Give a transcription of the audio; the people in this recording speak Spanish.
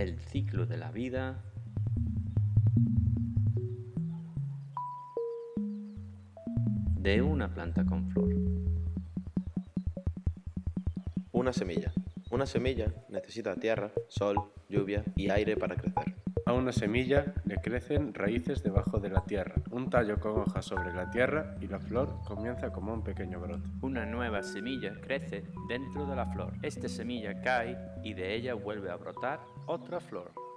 El ciclo de la vida de una planta con flor. Una semilla. Una semilla necesita tierra, sol, lluvia y aire para crecer. A una semilla le crecen raíces debajo de la tierra, un tallo con hojas sobre la tierra y la flor comienza como un pequeño brote. Una nueva semilla crece dentro de la flor. Esta semilla cae y de ella vuelve a brotar otra flor.